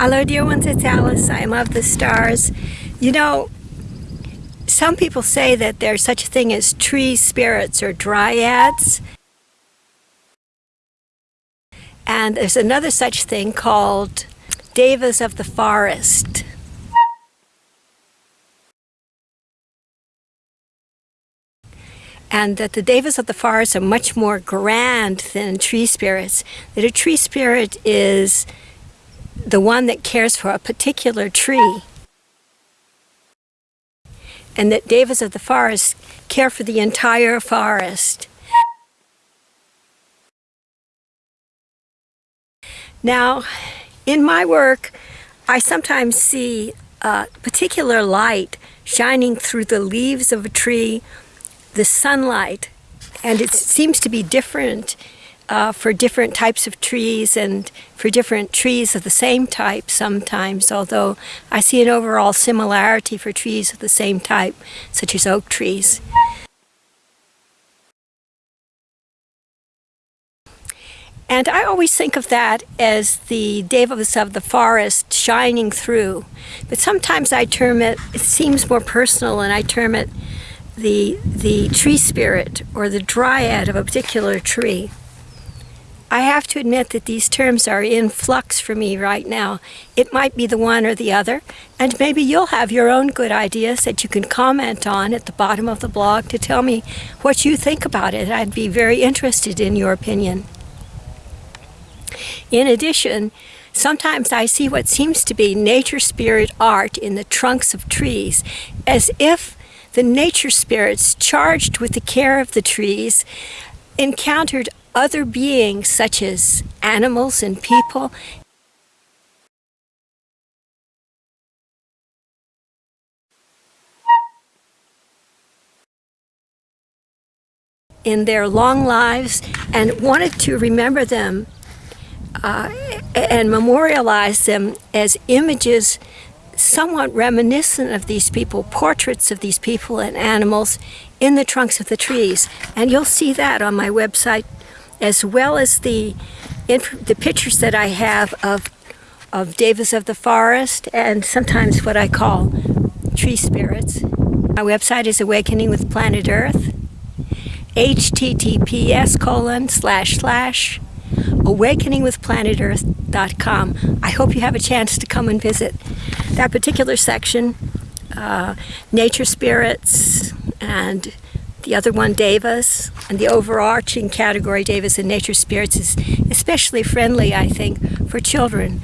Hello, dear ones, it's Alice. I of the stars. You know, some people say that there's such a thing as tree spirits or dryads. And there's another such thing called devas of the forest. and that the devas of the forest are much more grand than tree spirits. That a tree spirit is the one that cares for a particular tree. And that devas of the forest care for the entire forest. Now, in my work, I sometimes see a particular light shining through the leaves of a tree, the sunlight, and it seems to be different uh, for different types of trees and for different trees of the same type sometimes, although I see an overall similarity for trees of the same type, such as oak trees. And I always think of that as the devas of the forest shining through. But sometimes I term it, it seems more personal, and I term it the, the tree spirit or the dryad of a particular tree. I have to admit that these terms are in flux for me right now. It might be the one or the other, and maybe you'll have your own good ideas that you can comment on at the bottom of the blog to tell me what you think about it. I'd be very interested in your opinion. In addition, sometimes I see what seems to be nature spirit art in the trunks of trees, as if the nature spirits charged with the care of the trees encountered other beings such as animals and people in their long lives and wanted to remember them uh, and memorialize them as images somewhat reminiscent of these people, portraits of these people and animals in the trunks of the trees. And you'll see that on my website as well as the the pictures that I have of of devas of the forest and sometimes what I call tree spirits. My website is Awakening with Planet Earth. https colon slash slash awakeningwithplanetearth.com. I hope you have a chance to come and visit that particular section. Uh, nature spirits and the other one, Devas, and the overarching category, Devas and Nature Spirits, is especially friendly, I think, for children.